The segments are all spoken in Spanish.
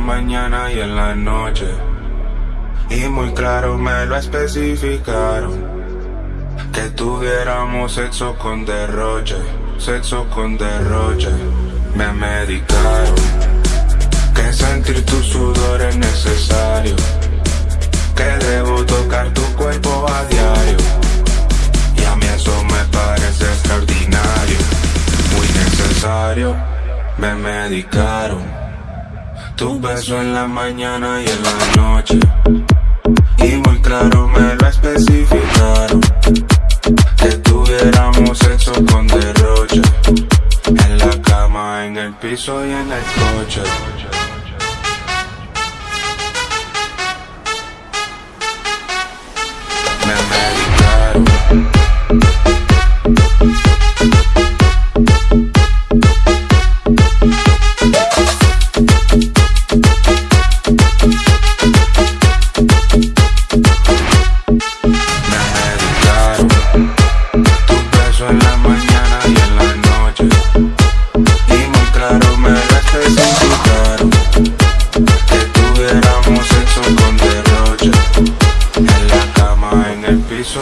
mañana y en la noche. Y muy claro me lo especificaron. Que tuviéramos sexo con derroche, sexo con derroche. Me medicaron. Que sentir tu sudor es necesario. Que debo tocar tu cuerpo a diario. Y a mí eso me parece extraordinario. Muy necesario. Me medicaron. Tu beso en la mañana y en la noche. Y muy claro me lo especificaron. Que tuviéramos sexo con derroche. En la cama, en el piso y en el coche.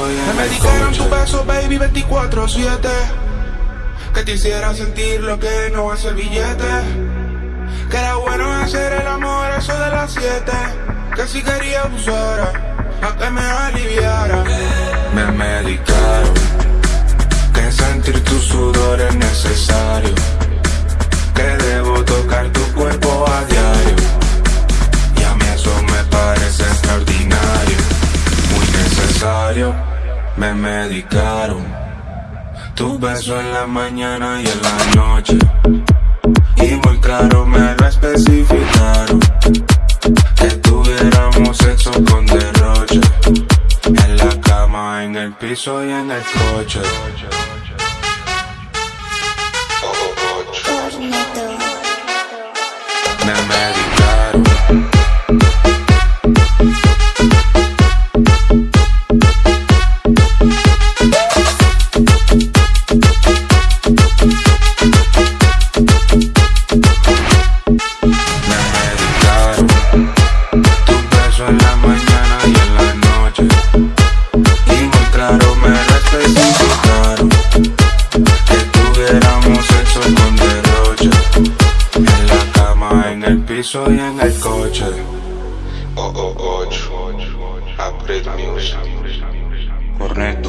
Me medicaron tu beso, baby, 24-7 Que te hiciera sentir lo que no hace el billete Que era bueno hacer el amor eso de las 7 Que si quería abusara, a que me aliviara Me medicaron. Que sentir tu sudor es necesario. Me medicaron. Tu beso en la mañana y en la noche. Y muy claro me lo especificaron. Que tuviéramos sexo con derroche. En la cama, en el piso y en el coche. piso y en el coche. Oh, oh, 8 Apret Music. Cornet.